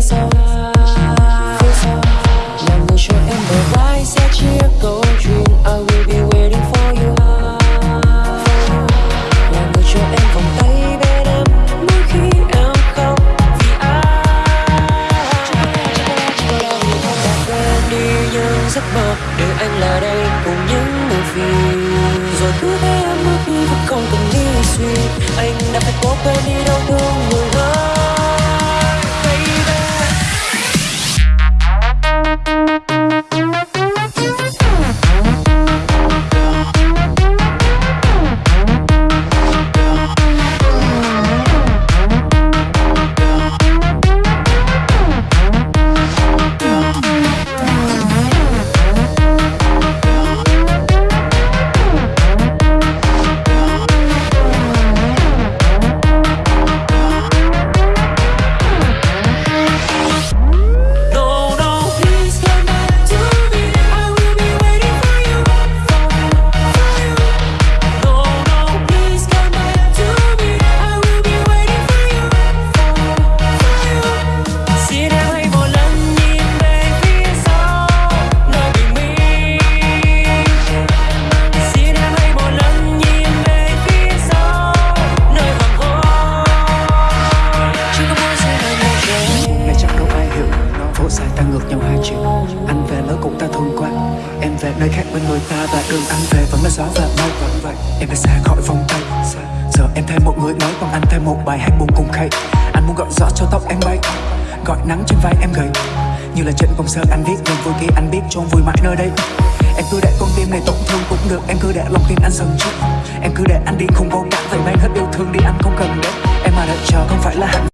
phía sau phía sau là người cho em bờ vai sẽ chia câu chuyện I will be waiting for you là người cho em vòng tay bên em mỗi khi em khóc vì ai đã quên đi những giấc mơ để anh là đây cùng những muộn phiền rồi cứ thế em bước đi vẫn không cần nghĩ suy anh đã phải cố quên đi đau thương người Em về nơi khác bên người ta Và đường anh về vẫn là gió và mây. Vẫn vậy, Em đã xa khỏi vòng tay. Giờ em thêm một người mới, Còn anh thêm một bài hát buồn cùng khay. Anh muốn gọi gió cho tóc em bay, Gọi nắng trên vai em gầy. Như là trên công sơn anh viết Niềm vui kia anh biết chôn vui mãi nơi đây. Em cứ để con tim này tổn thương cũng được, Em cứ để lòng tin anh dần chút. Em cứ để anh đi không vô cảm, Vậy mang hết yêu thương đi, anh không cần đến. Em mà đợi chờ không phải là hạnh